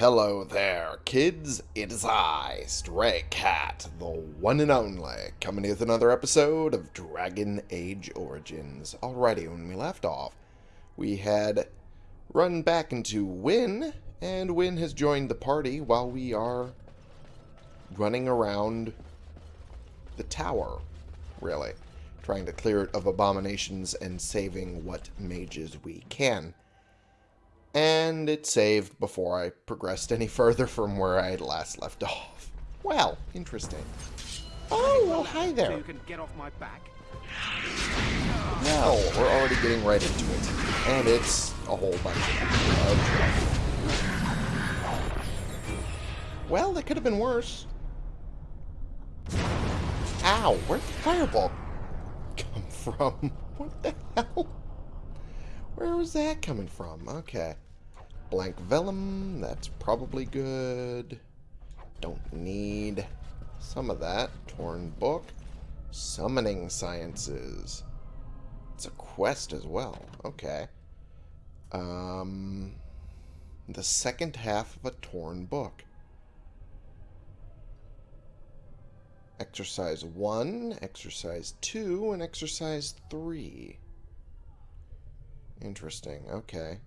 Hello there, kids. It is I, Stray Cat, the one and only, coming with another episode of Dragon Age Origins. Alrighty, when we left off, we had run back into Wynne, and Wynne has joined the party while we are running around the tower, really, trying to clear it of abominations and saving what mages we can and it saved before I progressed any further from where I had last left off. Well, interesting. Oh, well, hi there. So you can get off my back. Well, we're already getting right into it, and it's a whole bunch of. Well, that could have been worse. Ow, where'd the fireball come from? What the hell? Where was that coming from? Okay. Blank vellum, that's probably good. Don't need some of that. Torn book. Summoning sciences. It's a quest as well. Okay. Um, the second half of a torn book. Exercise 1, Exercise 2, and Exercise 3. Interesting. Okay.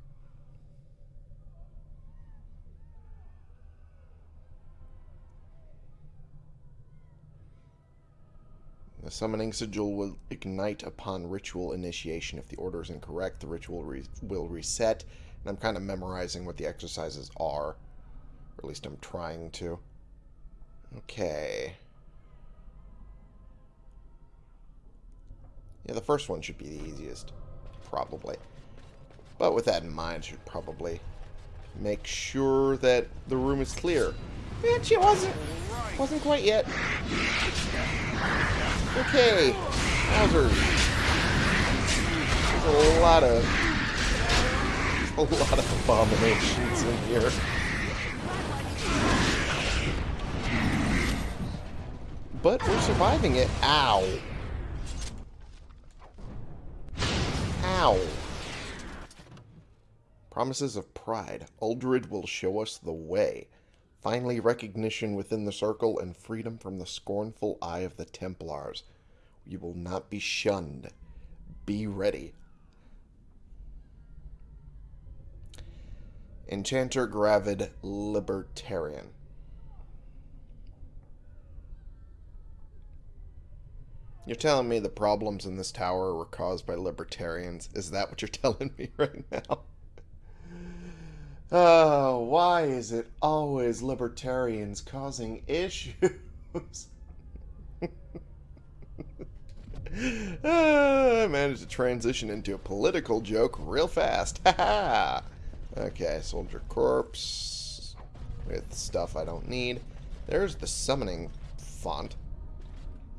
The summoning sigil will ignite upon ritual initiation. If the order is incorrect, the ritual re will reset. And I'm kind of memorizing what the exercises are. Or at least I'm trying to. Okay. Yeah, the first one should be the easiest. Probably. But with that in mind, should probably make sure that the room is clear. Which it wasn't. Wasn't quite yet. Okay. There's a lot of... A lot of abominations in here. But we're surviving it. Ow. Ow. Promises of Pride. Uldred will show us the way. Finally, recognition within the circle and freedom from the scornful eye of the Templars. You will not be shunned. Be ready. Enchanter Gravid Libertarian. You're telling me the problems in this tower were caused by libertarians? Is that what you're telling me right now? Oh, why is it always libertarians causing issues? Ah, I managed to transition into a political joke real fast. okay, soldier corpse with stuff I don't need. There's the summoning font.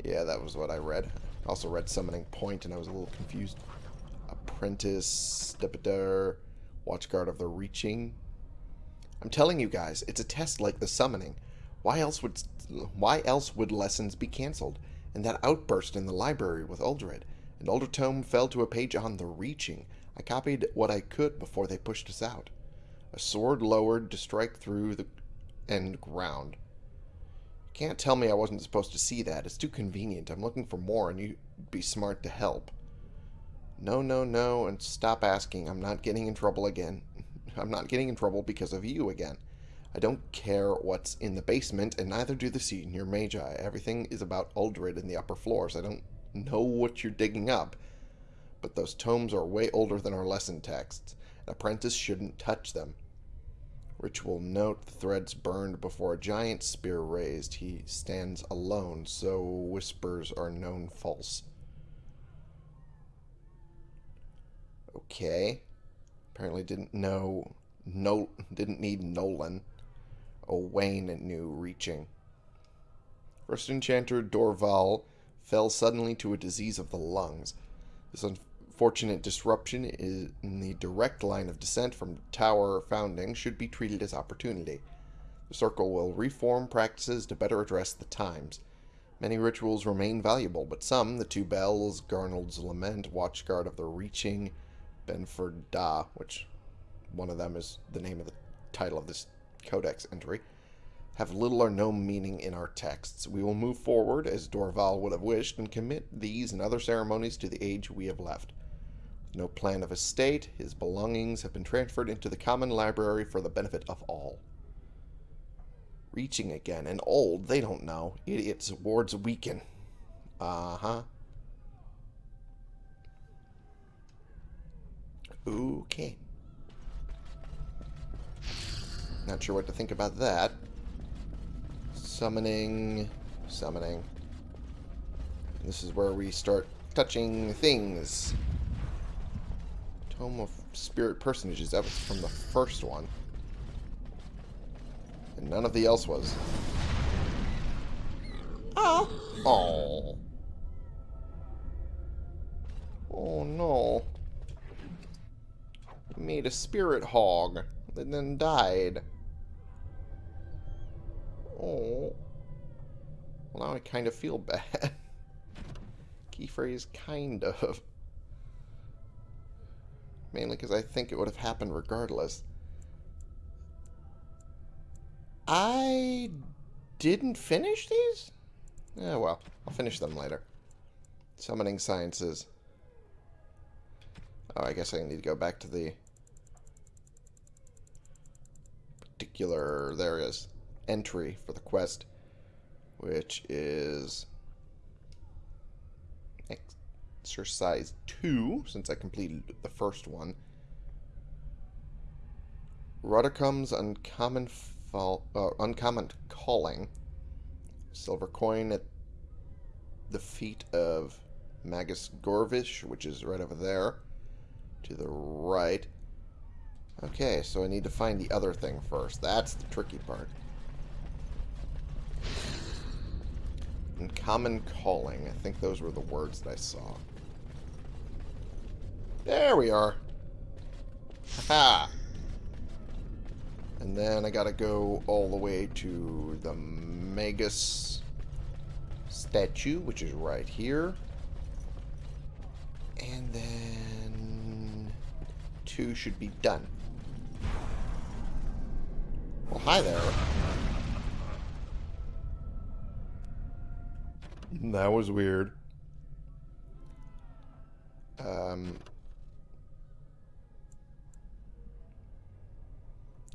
Yeah, that was what I read. Also read summoning point and I was a little confused. Apprentice, Deputor, Watchguard of the Reaching. I'm telling you guys, it's a test like the summoning. Why else would why else would lessons be cancelled? And that outburst in the library with Uldred. And Aldertome fell to a page on the reaching. I copied what I could before they pushed us out. A sword lowered to strike through the end ground. Can't tell me I wasn't supposed to see that. It's too convenient. I'm looking for more, and you'd be smart to help. No, no, no, and stop asking. I'm not getting in trouble again. I'm not getting in trouble because of you again. I don't care what's in the basement, and neither do the senior magi. Everything is about Uldred in the upper floors. I don't know what you're digging up, but those tomes are way older than our lesson texts. An apprentice shouldn't touch them. Ritual note, the threads burned before a giant spear raised. He stands alone, so whispers are known false. Okay. Apparently didn't know no didn't need Nolan. Owain knew reaching. First enchanter Dorval fell suddenly to a disease of the lungs. This unfortunate disruption in the direct line of descent from tower founding should be treated as opportunity. The circle will reform practices to better address the times. Many rituals remain valuable, but some, the two bells, Garnold's Lament, Watchguard of the Reaching, Benford Da, which one of them is the name of the title of this codex entry, have little or no meaning in our texts. We will move forward, as Dorval would have wished, and commit these and other ceremonies to the age we have left. With no plan of estate, his belongings have been transferred into the common library for the benefit of all. Reaching again, and old, they don't know. Idiots' wards weaken. Uh-huh. Okay. Not sure what to think about that. Summoning. Summoning. This is where we start touching things. Tome of Spirit Personages. That was from the first one. And none of the else was. Oh. Oh. Oh no. Made a spirit hog and then died. Oh. Well, now I kind of feel bad. Key phrase, kind of. Mainly because I think it would have happened regardless. I didn't finish these? Yeah, well, I'll finish them later. Summoning Sciences. Oh, I guess I need to go back to the particular, there is, entry for the quest, which is exercise 2, since I completed the first one. Ruddercome's uncommon fall, uh, uncommon calling. Silver coin at the feet of Magus Gorvish, which is right over there to the right. Okay, so I need to find the other thing first. That's the tricky part. And common calling. I think those were the words that I saw. There we are. Ha! And then I gotta go all the way to the Magus statue, which is right here. And then two should be done. Well, hi there. That was weird. Um,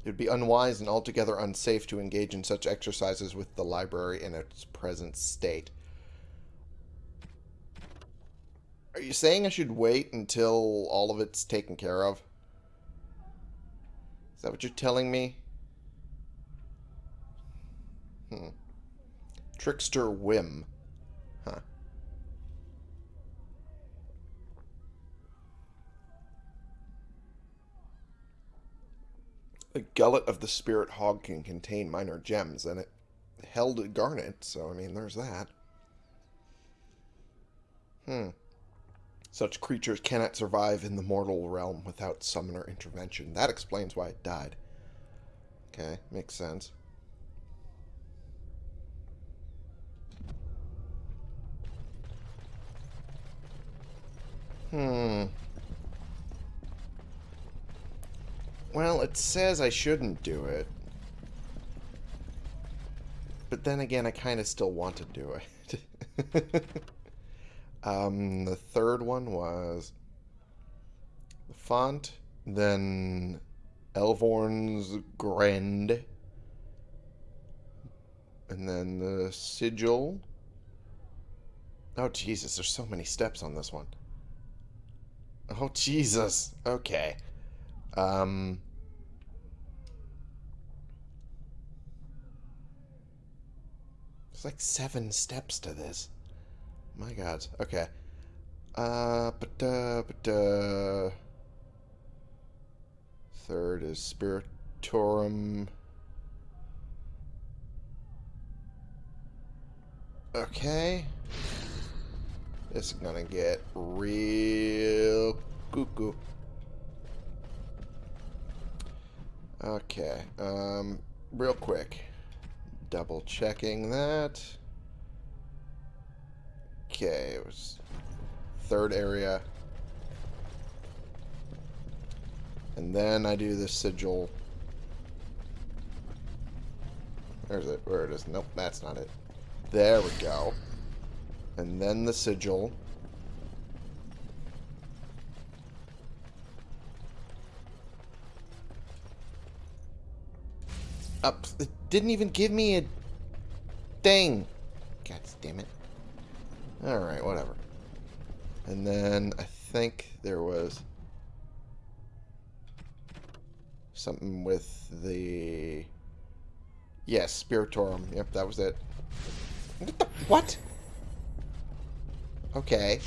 it would be unwise and altogether unsafe to engage in such exercises with the library in its present state. Are you saying I should wait until all of it's taken care of? Is that what you're telling me? Hmm. Trickster Whim. Huh. The gullet of the spirit hog can contain minor gems, and it held a garnet, so, I mean, there's that. Hmm. Such creatures cannot survive in the mortal realm without summoner intervention. That explains why it died. Okay, makes sense. Hmm. Well, it says I shouldn't do it. But then again, I kind of still want to do it. um, the third one was the font, then Elvorn's Grend, and then the sigil. Oh, Jesus, there's so many steps on this one. Oh, Jesus. Okay. Um... There's like seven steps to this. My god. Okay. Uh, but, uh, but, uh... Third is Spiritorum. Okay. Is gonna get real cuckoo. Okay, um, real quick. Double checking that. Okay, it was third area. And then I do the sigil. Where is it? Where it is? Nope, that's not it. There we go. And then the sigil. Up. It didn't even give me a thing. God damn it. Alright, whatever. And then I think there was something with the... Yes, Spiritorum. Yep, that was it. What? The, what? Okay.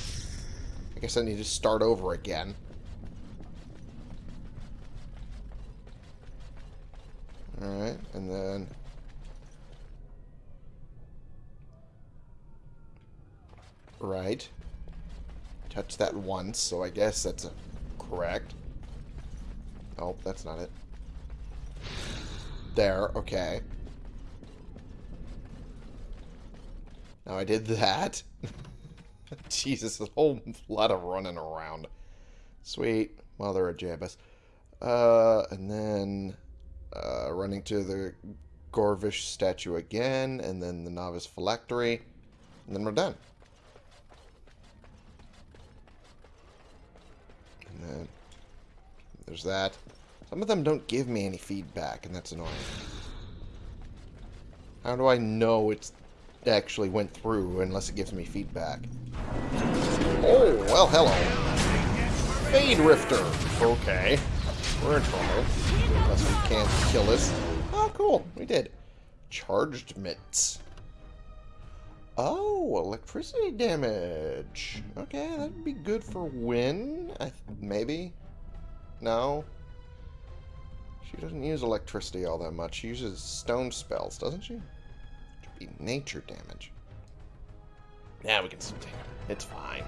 I guess I need to start over again. Alright, and then... Right. Touch that once, so I guess that's correct. Oh, that's not it. There, okay. Now I did that. Jesus, a whole lot of running around. Sweet. Mother of Jabus. Uh, and then uh, running to the Gorvish statue again, and then the Novice Phylactery, and then we're done. And then there's that. Some of them don't give me any feedback, and that's annoying. How do I know it's actually went through unless it gives me feedback? Oh, well, hello. Fade Rifter. Okay. We're in trouble. Unless we can't kill us. Oh, cool. We did. Charged mitts. Oh, electricity damage. Okay, that'd be good for Wynne. maybe? No? She doesn't use electricity all that much. She uses stone spells, doesn't she? Be nature damage. Yeah, we can still take it. It's fine.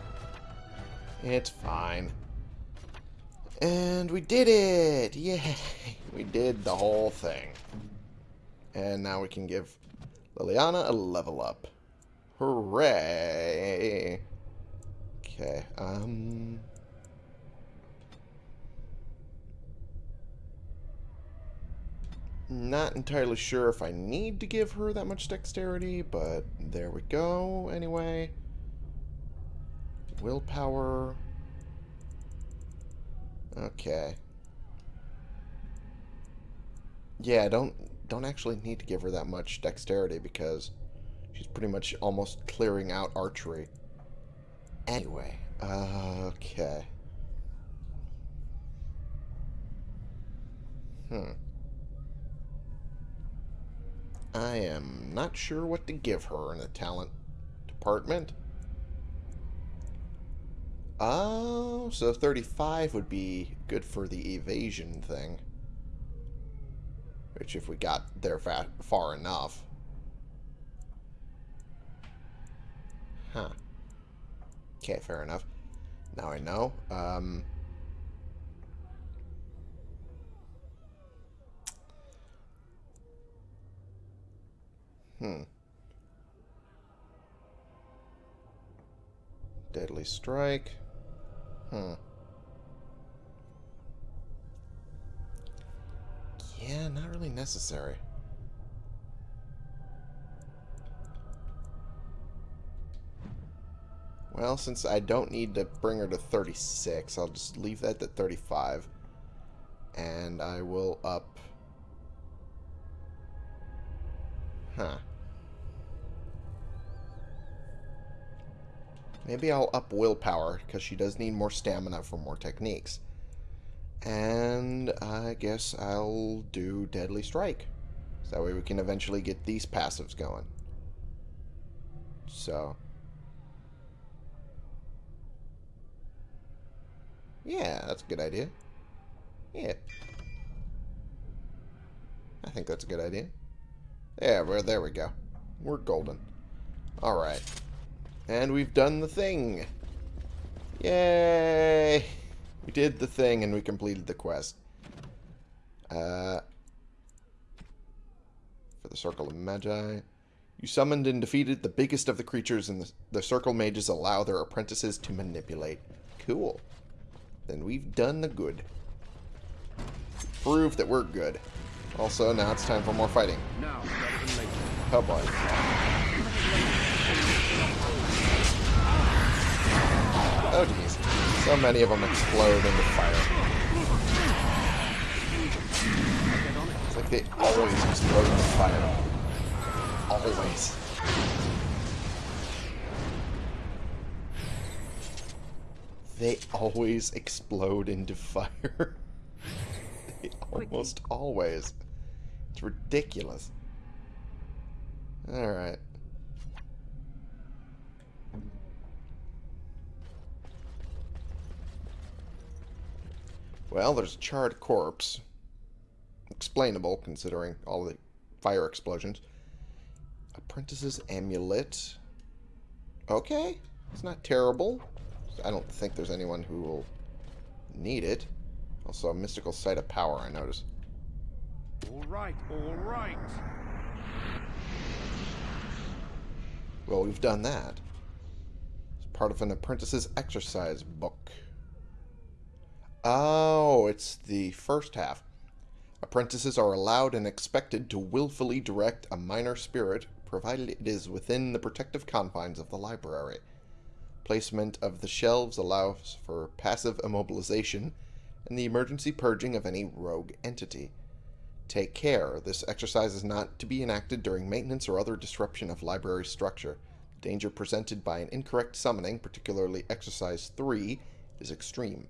It's fine. And we did it! Yay! We did the whole thing. And now we can give Leliana a level up. Hooray! Okay, um... Not entirely sure if I need to give her that much dexterity, but there we go anyway. Willpower. Okay. Yeah, don't don't actually need to give her that much dexterity because she's pretty much almost clearing out archery. Anyway, uh, okay. Hmm. I am not sure what to give her in the talent department. Oh, so 35 would be good for the evasion thing. Which if we got there far enough. Huh. Okay, fair enough. Now I know. Um, hmm. Deadly Strike. Hmm. Yeah, not really necessary. Well, since I don't need to bring her to 36, I'll just leave that to 35. And I will up... Huh. Maybe I'll up willpower, because she does need more stamina for more techniques. And I guess I'll do Deadly Strike. So that way we can eventually get these passives going. So. Yeah, that's a good idea. Yeah. I think that's a good idea. Yeah, well, there we go. We're golden. Alright. And we've done the thing. Yay! We did the thing and we completed the quest. Uh, for the Circle of Magi. You summoned and defeated the biggest of the creatures and the, the Circle Mages allow their apprentices to manipulate. Cool. Then we've done the good. Prove that we're good. Also, now it's time for more fighting. Now, Oh boy. Oh jeez. So many of them explode into fire. It's like they always explode into fire. Always. They always explode into fire. they almost always. It's ridiculous. Alright. Well, there's a charred corpse. Explainable, considering all the fire explosions. Apprentice's amulet. Okay. It's not terrible. I don't think there's anyone who will need it. Also, a mystical site of power, I notice. All right, all right. Well, we've done that. It's part of an apprentice's exercise book. Oh, it's the first half. Apprentices are allowed and expected to willfully direct a minor spirit, provided it is within the protective confines of the library. Placement of the shelves allows for passive immobilization and the emergency purging of any rogue entity. Take care. This exercise is not to be enacted during maintenance or other disruption of library structure. The danger presented by an incorrect summoning, particularly exercise 3, is extreme.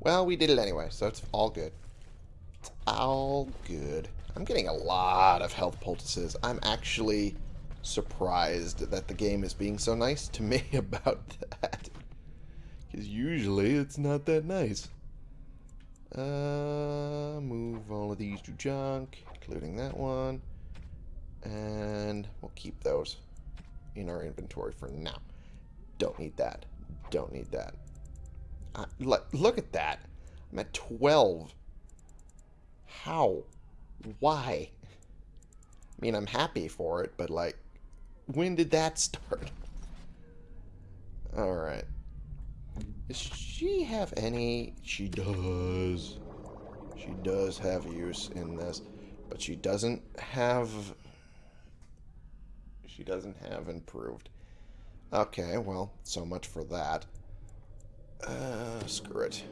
Well, we did it anyway, so it's all good. It's all good. I'm getting a lot of health poultices. I'm actually surprised that the game is being so nice to me about that. Because usually it's not that nice. Uh, move all of these to junk, including that one. And we'll keep those in our inventory for now. Don't need that. Don't need that. Look, look at that. I'm at 12. How? Why? I mean, I'm happy for it, but like, when did that start? Alright. Does she have any... She does. She does have use in this. But she doesn't have... She doesn't have improved. Okay, well, so much for that. Uh, screw it.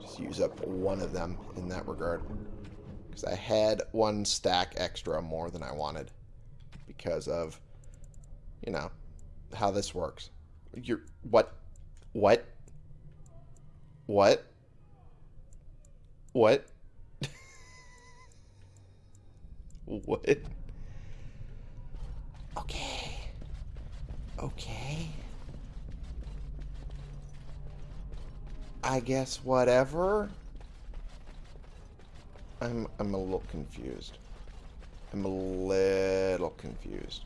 Just use up one of them in that regard. Because I had one stack extra more than I wanted. Because of, you know, how this works. You're, what? What? What? What? what? Okay. Okay. I guess whatever. I'm I'm a little confused. I'm a little confused.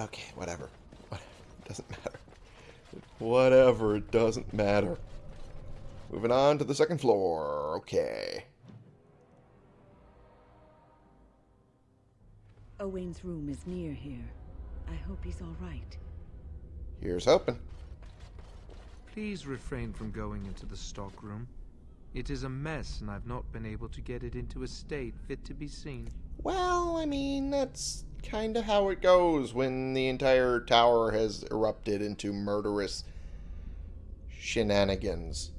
Okay, whatever. Whatever. It doesn't matter. Whatever, it doesn't matter. Moving on to the second floor. Okay. Owain's room is near here. I hope he's all right. Here's hoping. Please refrain from going into the stockroom. It is a mess, and I've not been able to get it into a state fit to be seen. Well, I mean, that's kind of how it goes when the entire tower has erupted into murderous shenanigans,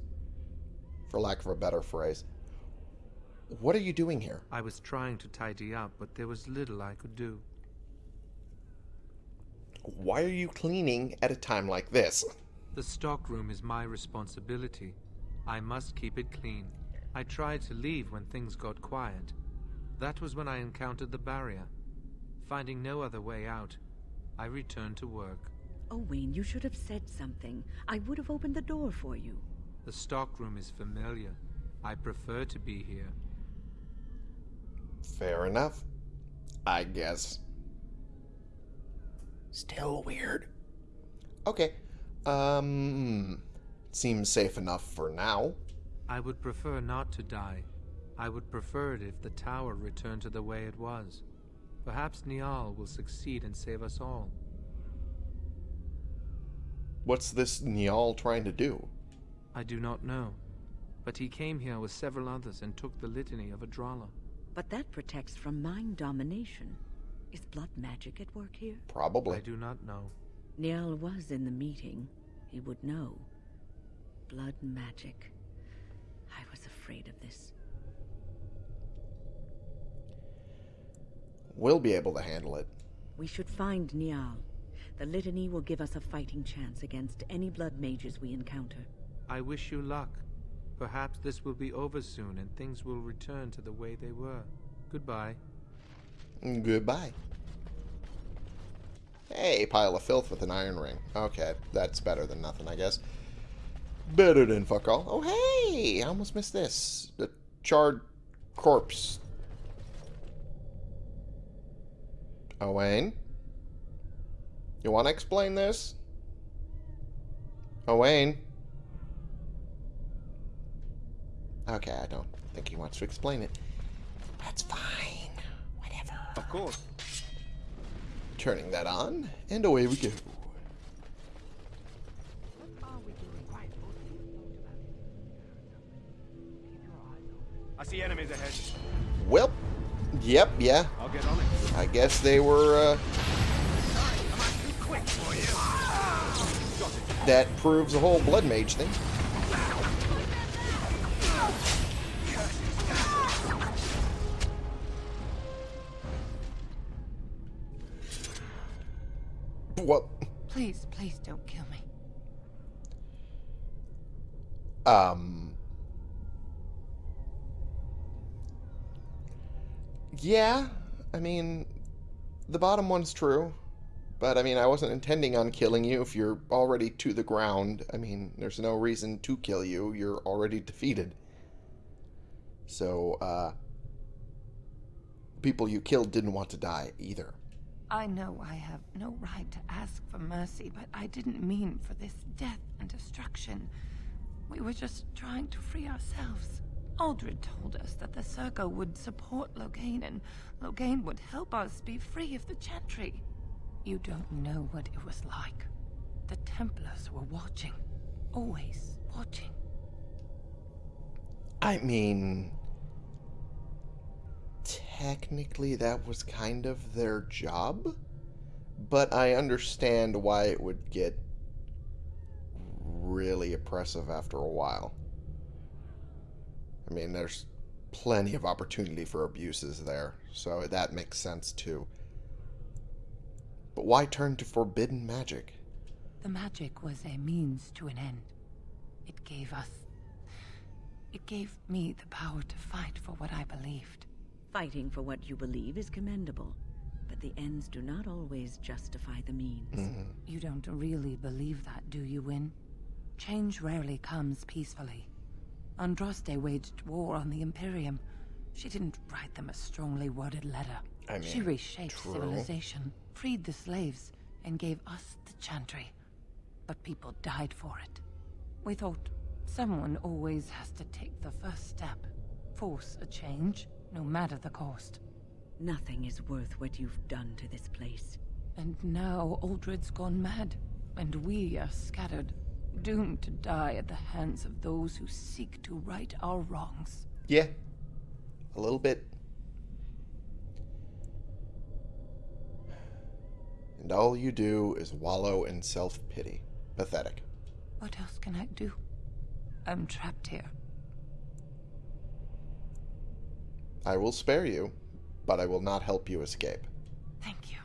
for lack of a better phrase. What are you doing here? I was trying to tidy up, but there was little I could do. Why are you cleaning at a time like this? The stockroom is my responsibility. I must keep it clean. I tried to leave when things got quiet. That was when I encountered the barrier. Finding no other way out, I returned to work. Oh, Owain, you should have said something. I would have opened the door for you. The stockroom is familiar. I prefer to be here. Fair enough. I guess. Still weird. Okay. Um, seems safe enough for now. I would prefer not to die. I would prefer it if the tower returned to the way it was. Perhaps Niall will succeed and save us all. What's this Niall trying to do? I do not know. But he came here with several others and took the litany of Adralla. But that protects from mind domination. Is blood magic at work here? Probably. I do not know. Niall was in the meeting. He would know. Blood magic. I was afraid of this. We'll be able to handle it. We should find Niall. The litany will give us a fighting chance against any blood mages we encounter. I wish you luck. Perhaps this will be over soon and things will return to the way they were. Goodbye. Goodbye. Hey, pile of filth with an iron ring. Okay, that's better than nothing, I guess. Better than fuck all. Oh, hey! I almost missed this. The charred corpse. Owain? You want to explain this? Owain? Okay, I don't think he wants to explain it. That's fine. Whatever. Of course. Turning that on, and away we go. I see enemies ahead. Well, yep, yeah. I'll get on it. I guess they were, uh, Quick for you. that proves the whole blood mage thing. What? Please, please don't kill me. Um. Yeah, I mean, the bottom one's true. But, I mean, I wasn't intending on killing you if you're already to the ground. I mean, there's no reason to kill you. You're already defeated. So, uh. People you killed didn't want to die either. I know I have no right to ask for mercy, but I didn't mean for this death and destruction. We were just trying to free ourselves. Uldred told us that the Circle would support Loghain, and Loghain would help us be free of the Chantry. You don't know what it was like. The Templars were watching. Always watching. I mean, technically that was kind of their job, but I understand why it would get really oppressive after a while. I mean, there's plenty of opportunity for abuses there, so that makes sense too. But why turn to forbidden magic? The magic was a means to an end. It gave us. It gave me the power to fight for what I believed. Fighting for what you believe is commendable, but the ends do not always justify the means. Mm-hmm. You don't really believe that, do you, Wynne? Change rarely comes peacefully. Andraste waged war on the Imperium. She didn't write them a strongly worded letter. I mean, she reshaped true. civilization, freed the slaves, and gave us the Chantry. But people died for it. We thought someone always has to take the first step, force a change, no matter the cost. Nothing is worth what you've done to this place. And now Uldred's gone mad, and we are scattered, doomed to die at the hands of those who seek to right our wrongs. Yeah, a little bit. And all you do is wallow in self pity. Pathetic. What else can I do? I'm trapped here. I will spare you, but I will not help you escape. Thank you.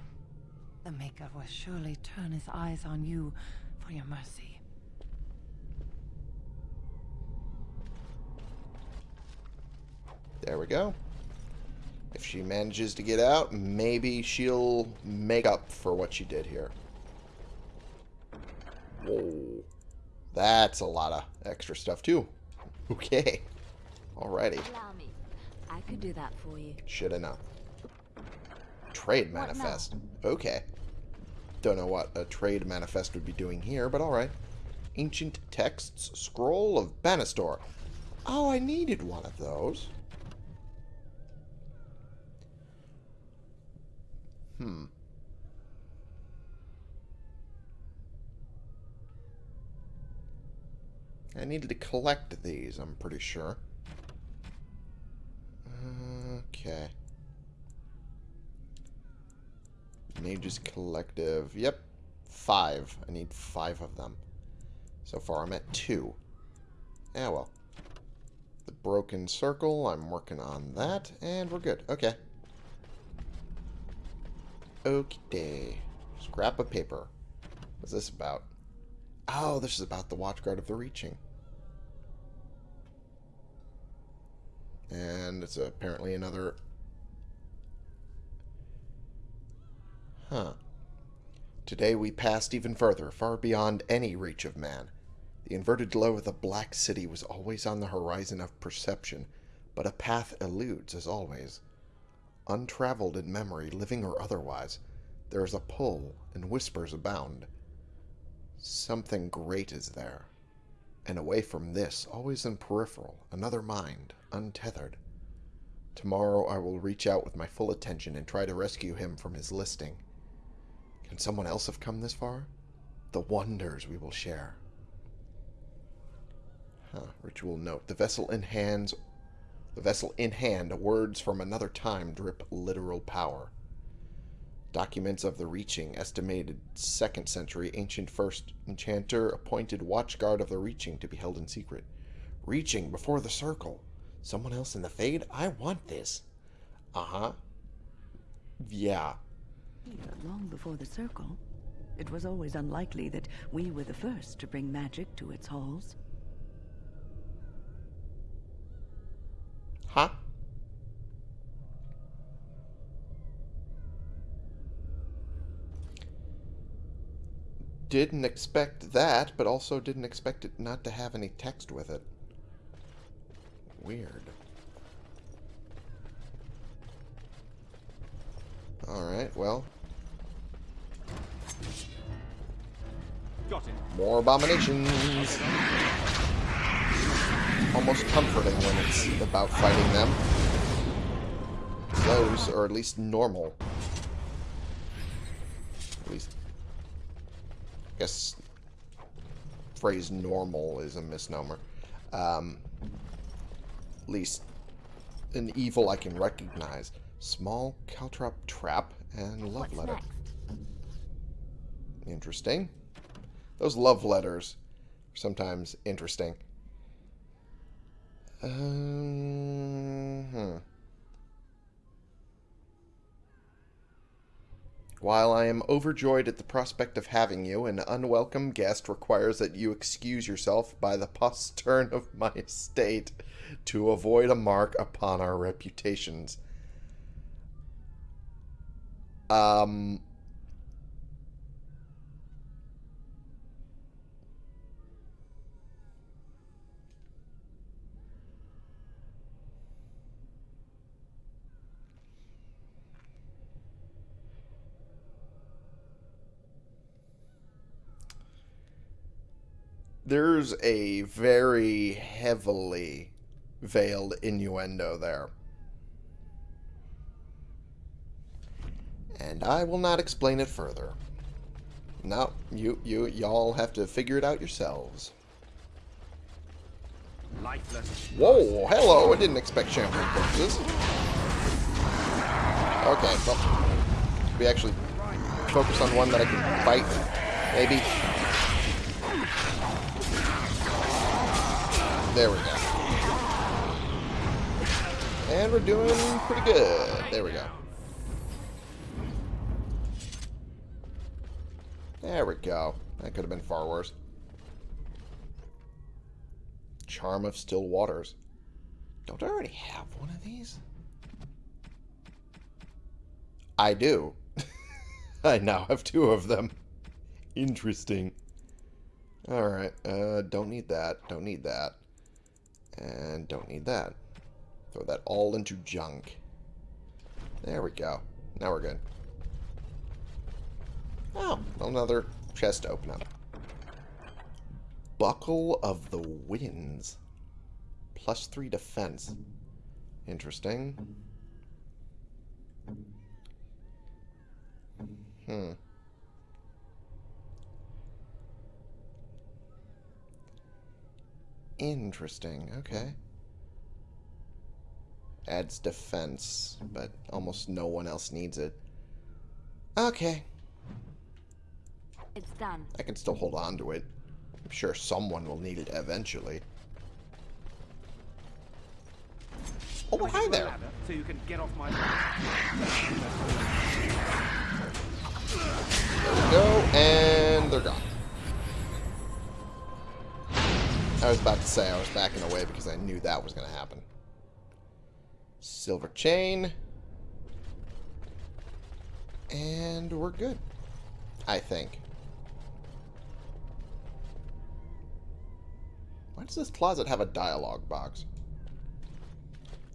The Maker will surely turn his eyes on you for your mercy. There we go. If she manages to get out, maybe she'll make up for what she did here. Whoa. That's a lot of extra stuff, too. Okay. Alrighty. Allow me. I could do that for you. Shoulda known. Trade manifest. Okay. Don't know what a trade manifest would be doing here, but alright. Ancient texts, scroll of Banastor. Oh, I needed one of those. Hmm. I needed to collect these, I'm pretty sure. Okay. Nature's Collective. Yep. Five. I need five of them. So far, I'm at two. Ah, well. The Broken Circle, I'm working on that, and we're good. Okay. Okay. Scrap of paper. What's this about? Oh, this is about the Watchguard of the Reaching. And it's apparently another... Huh. Today we passed even further, far beyond any reach of man. The inverted glow of the Black City was always on the horizon of perception, but a path eludes, as always. Untraveled in memory, living or otherwise, there is a pull, and whispers abound. Something great is there. And away from this, always in peripheral, another mind, untethered. Tomorrow I will reach out with my full attention and try to rescue him from his listing. Can someone else have come this far? The wonders we will share. Huh, ritual note. The vessel in hands the vessel in hand, words from another time drip literal power. Documents of the Reaching, estimated 2nd century, ancient first enchanter, appointed watchguard of the Reaching to be held in secret. Reaching before the circle. Someone else in the Fade? I want this. Uh-huh. Yeah. Here, long before the circle, it was always unlikely that we were the first to bring magic to its halls. Huh? Didn't expect that, but also didn't expect it not to have any text with it. Weird. Alright, well. Got it. More abominations. Almost comforting when it's about fighting them. Those are at least normal. At least, I guess, phrase normal is a misnomer. Um, at least an evil I can recognize. Small caltrop trap and love What's letter. next? Interesting. Those love letters are sometimes interesting. Um, hmm. While I am overjoyed at the prospect of having you, an unwelcome guest requires that you excuse yourself by the postern of my estate to avoid a mark upon our reputations. Um, there's a very heavily veiled innuendo there. And I will not explain it further. No, you, you, y'all have to figure it out yourselves. Lifeless. Whoa, hello, I didn't expect shampoo corpses. Okay, well, we actually focus on one that I can fight, maybe. There we go. And we're doing pretty good. There we go. There we go. That could have been far worse. Charm of Still Waters. Don't I already have one of these? I do. I now have two of them. Interesting. Alright, uh, don't need that. Don't need that. And don't need that. Throw that all into junk. There we go. Now we're good. Oh, another chest to open up. Buckle of the Winds. Plus three defense. Interesting. Hmm. Interesting. Okay. Adds defense, but almost no one else needs it. Okay. It's done. I can still hold on to it. I'm sure someone will need it eventually. Oh, Can hi get you a there. So you can get off my There we go, and they're gone. I was about to say I was backing away because I knew that was going to happen. Silver chain. And we're good. I think. Why does this closet have a dialogue box?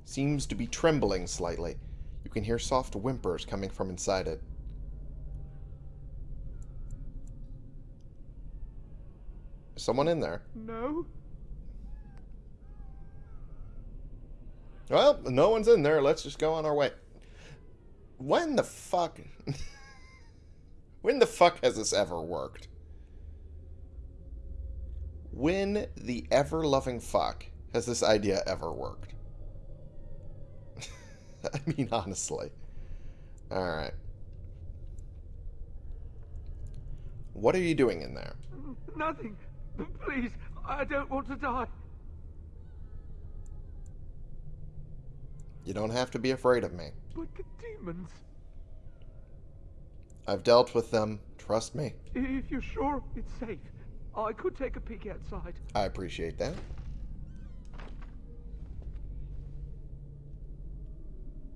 Seems to be trembling slightly. You can hear soft whimpers coming from inside it. Is someone in there? No? Well, no one's in there. Let's just go on our way. When the fuck... when the fuck has this ever worked? When the ever-loving fuck has this idea ever worked? I mean, honestly. Alright. What are you doing in there? Nothing. Please, I don't want to die. You don't have to be afraid of me. But the demons. I've dealt with them. Trust me. If you're sure it's safe, I could take a peek outside. I appreciate that.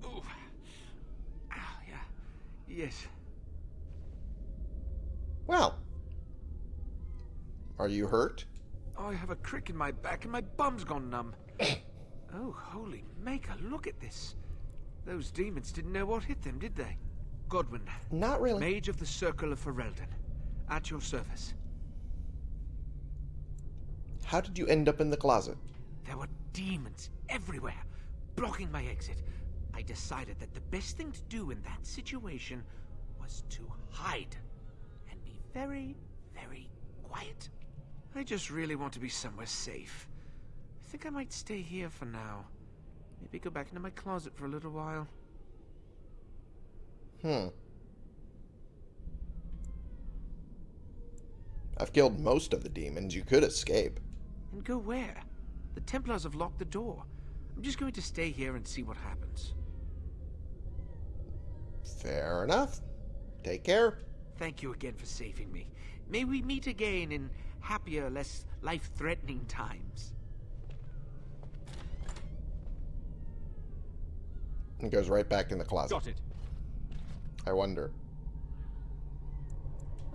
Oh. Ah, yeah. Yes. Well. Are you hurt? Oh, I have a crick in my back and my bum's gone numb. oh, holy maker, look at this. Those demons didn't know what hit them, did they? Godwin, Not really. Mage of the Circle of Ferelden, at your service. How did you end up in the closet? There were demons everywhere, blocking my exit. I decided that the best thing to do in that situation was to hide and be very, very quiet. I just really want to be somewhere safe. I think I might stay here for now. Maybe go back into my closet for a little while. Hmm. I've killed most of the demons. You could escape. And go where? The Templars have locked the door. I'm just going to stay here and see what happens. Fair enough. Take care. Thank you again for saving me. May we meet again in happier, less life-threatening times. And goes right back in the closet. Got it. I wonder.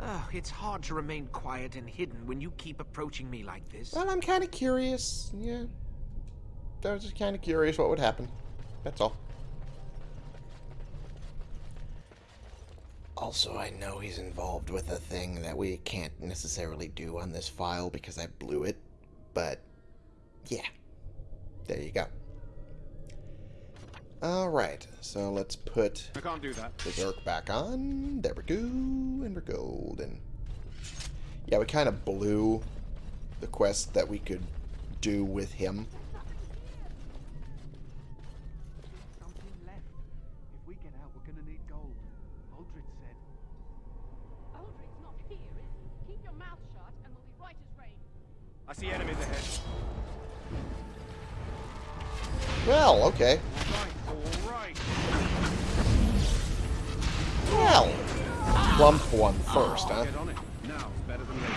Oh, it's hard to remain quiet and hidden when you keep approaching me like this. Well, I'm kind of curious. Yeah. I was just kind of curious what would happen. That's all. Also, I know he's involved with a thing that we can't necessarily do on this file because I blew it. But, yeah. There you go. Alright, so let's put I can't do that. the Zerk back on. There we go. And we're golden. Yeah, we kind of blew the quest that we could do with him. Something left. If we get out, we're gonna need gold. Uldred said. Uldred's not here, is he? Keep your mouth shut and we'll be right as rain. I see enemies ahead. Well, okay. All right, all right. Well, plump one first, huh? Get on it. Now, better than later.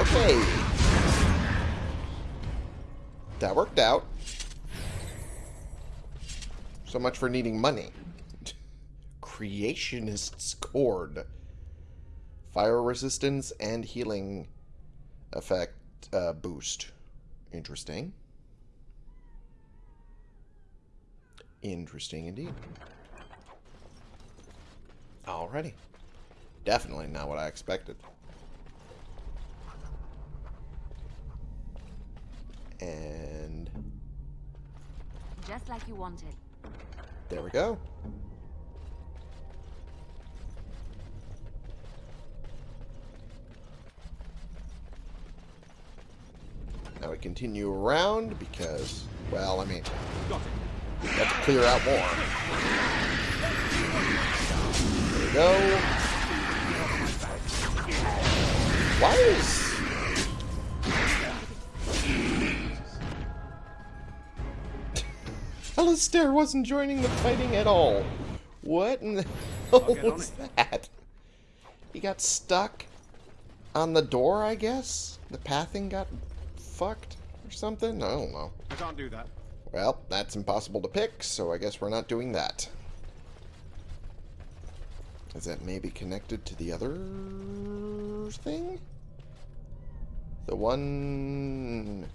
Okay. That worked out. So much for needing money. Creationist's Cord. Fire resistance and healing effect uh, boost. Interesting. Interesting indeed. Alrighty. Definitely not what I expected. And Just like you wanted. there we go. Now we continue around because, well, I mean, Got it. Have to clear out more. There we go. Why is... Alistair wasn't joining the fighting at all. What in the hell was that? He got stuck on the door, I guess? The pathing got fucked or something? I don't know. I can't do that. Well, that's impossible to pick, so I guess we're not doing that. Is that maybe connected to the other thing? The one...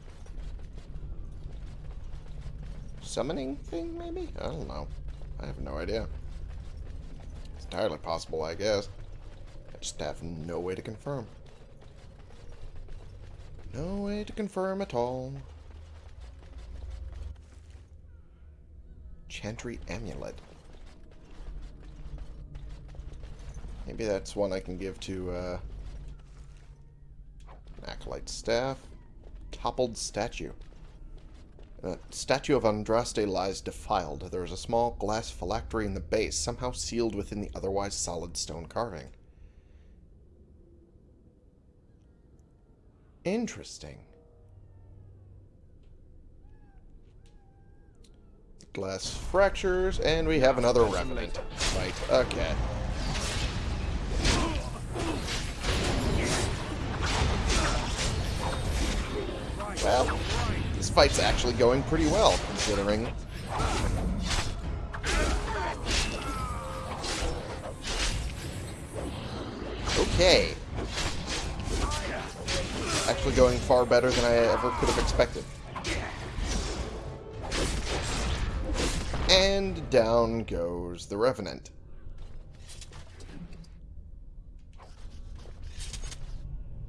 Summoning thing, maybe? I don't know. I have no idea. It's entirely possible, I guess. I just have no way to confirm. No way to confirm at all. Chantry Amulet. Maybe that's one I can give to, uh... an Acolyte Staff. Toppled Statue. The statue of Andraste lies defiled. There is a small glass phylactery in the base, somehow sealed within the otherwise solid stone carving. Interesting. Glass fractures, and we have another revenant. Right, okay. Well, this fight's actually going pretty well, considering... Okay. Actually going far better than I ever could have expected. And down goes the Revenant.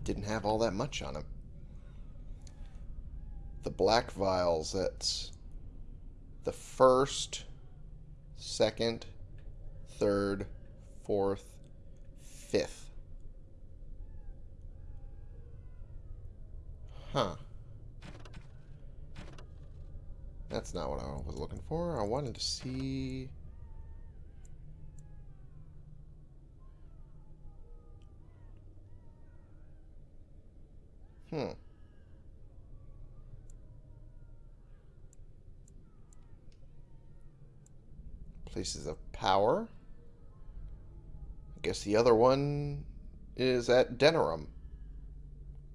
Didn't have all that much on him. The Black Vials, that's the first, second, third, fourth, fifth. Huh. That's not what I was looking for. I wanted to see... Hmm. Places of power. I guess the other one is at Denerim.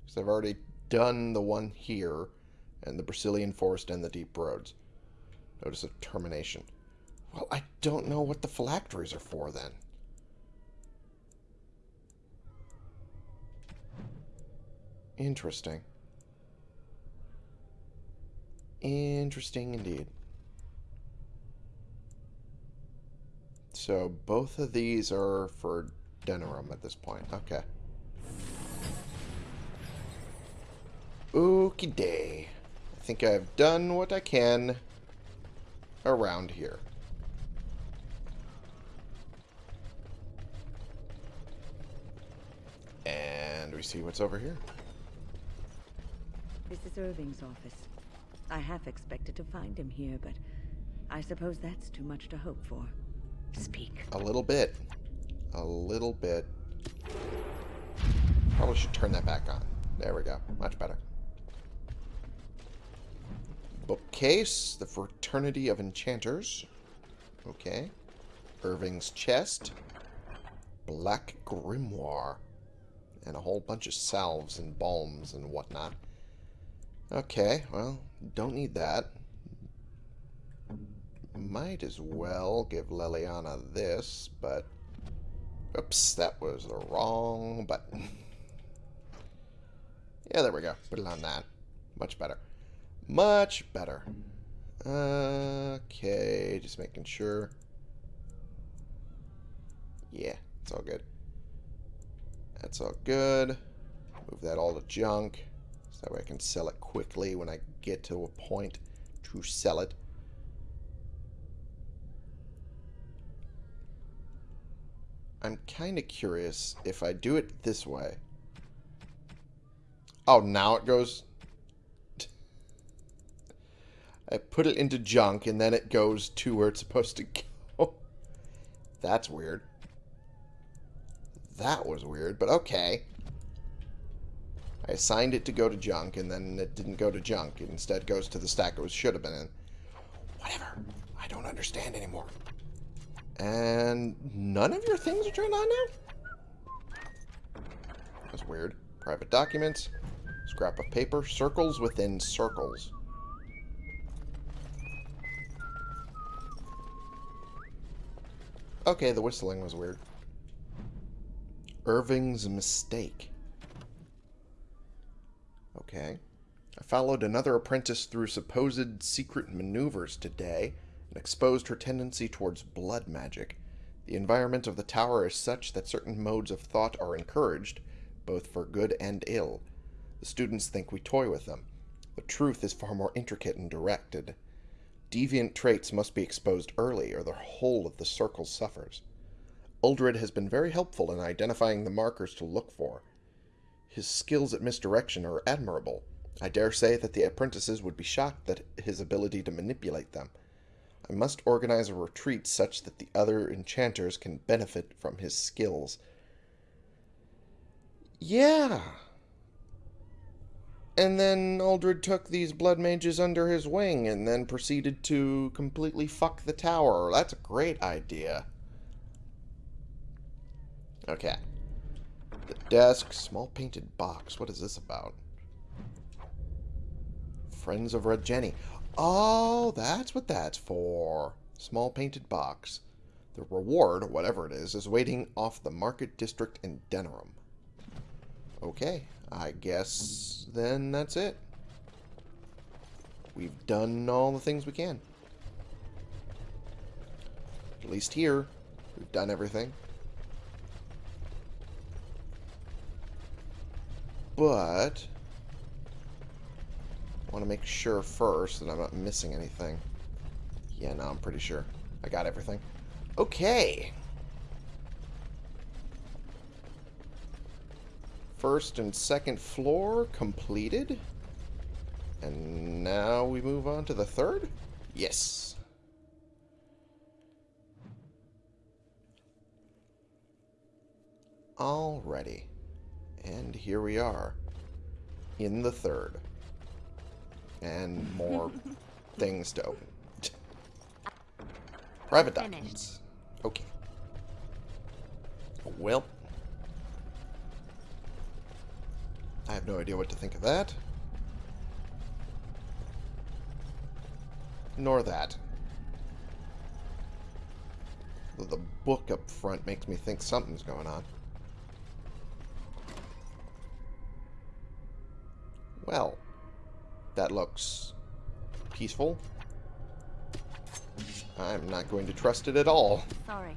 Because I've already done the one here, and the Brecilian Forest and the Deep Roads. Notice of termination. Well, I don't know what the phylacteries are for then. Interesting. Interesting indeed. So both of these are for Denerim at this point. Okay. Okie day. I think I've done what I can around here. And we see what's over here. This is Irving's office. I half expected to find him here, but I suppose that's too much to hope for. Speak. A little bit. A little bit. Probably should turn that back on. There we go. Much better. Bookcase. The Fraternity of Enchanters. Okay. Irving's chest. Black Grimoire. And a whole bunch of salves and balms and whatnot. Okay, well, don't need that. Might as well give Leliana this, but... Oops, that was the wrong button. yeah, there we go. Put it on that. Much better. Much better. Okay, just making sure. Yeah, it's all good. That's all good. Move that all to junk. So that way I can sell it quickly when I get to a point to sell it. I'm kind of curious if I do it this way. Oh, now it goes... I put it into junk, and then it goes to where it's supposed to go. That's weird. That was weird, but okay. I assigned it to go to junk, and then it didn't go to junk. It instead goes to the stack it should have been in. Whatever. I don't understand anymore. And none of your things are turned on now? That's weird. Private documents. Scrap of paper. Circles within circles. Okay, the whistling was weird. Irving's mistake. Okay. I followed another apprentice through supposed secret maneuvers today and exposed her tendency towards blood magic. The environment of the tower is such that certain modes of thought are encouraged, both for good and ill. The students think we toy with them. The truth is far more intricate and directed. Deviant traits must be exposed early, or the whole of the circle suffers. Uldred has been very helpful in identifying the markers to look for. His skills at misdirection are admirable. I dare say that the apprentices would be shocked at his ability to manipulate them. I must organize a retreat such that the other enchanters can benefit from his skills. Yeah. And then Uldred took these blood mages under his wing and then proceeded to completely fuck the tower. That's a great idea. Okay. The desk, small painted box. What is this about? Friends of Red Jenny. Oh, that's what that's for. Small painted box. The reward, whatever it is, is waiting off the market district in Denerim. Okay, I guess then that's it. We've done all the things we can. At least here, we've done everything. But, I want to make sure first that I'm not missing anything. Yeah, no, I'm pretty sure. I got everything. Okay. First and second floor completed. And now we move on to the third? Yes. Alrighty. And here we are. In the third. And more things to open. Private documents. Okay. Well. I have no idea what to think of that. Nor that. The book up front makes me think something's going on. Well, that looks peaceful. I'm not going to trust it at all. Sorry.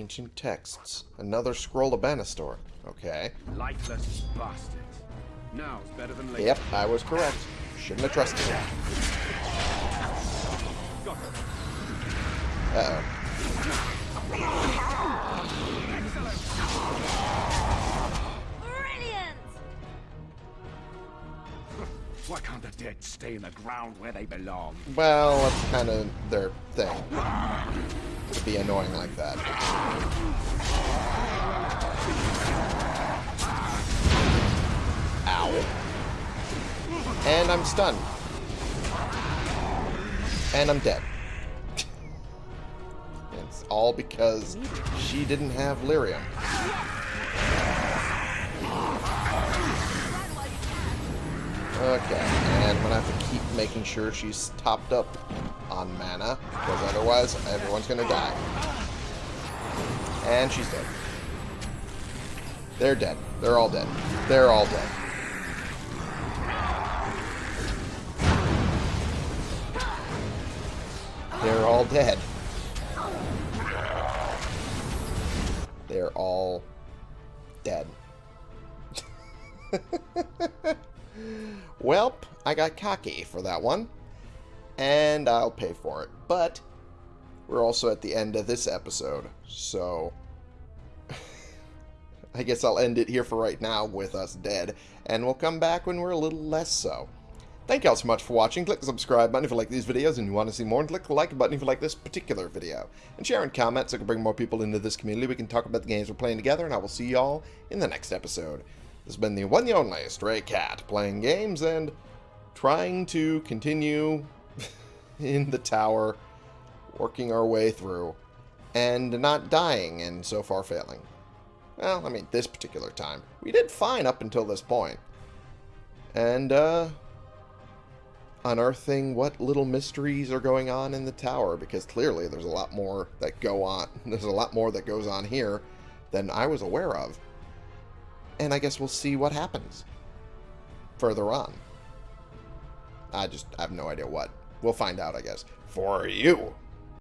Ancient texts. Another scroll of Banastor. Okay. Lifeless bastards. Now's better than later. Yep, I was correct. Shouldn't have trusted him. Uh-oh. Brilliant! Why can't the dead stay in the ground where they belong? Well, that's kind of their thing. To be annoying like that. Ow. And I'm stunned. And I'm dead. it's all because she didn't have lyrium. Okay, and I'm gonna have to keep making sure she's topped up on mana, because otherwise everyone's gonna die. And she's dead. They're dead. They're all dead. They're all dead. They're all dead. They're all dead. Welp, I got cocky for that one. And I'll pay for it. But we're also at the end of this episode. So I guess I'll end it here for right now with us dead, and we'll come back when we're a little less so. Thank y'all so much for watching. Click the subscribe button if you like these videos and you want to see more, and click the like button if you like this particular video. And share and comment so I can bring more people into this community. We can talk about the games we're playing together, and I will see y'all in the next episode. This has been the one and only Stray Cat, playing games and trying to continue in the tower, working our way through, and not dying, and so far failing. Well, I mean, this particular time. We did fine up until this point. And, uh, unearthing what little mysteries are going on in the tower, because clearly there's a lot more that go on. There's a lot more that goes on here than I was aware of. And I guess we'll see what happens further on. I just I have no idea what. We'll find out, I guess. For you.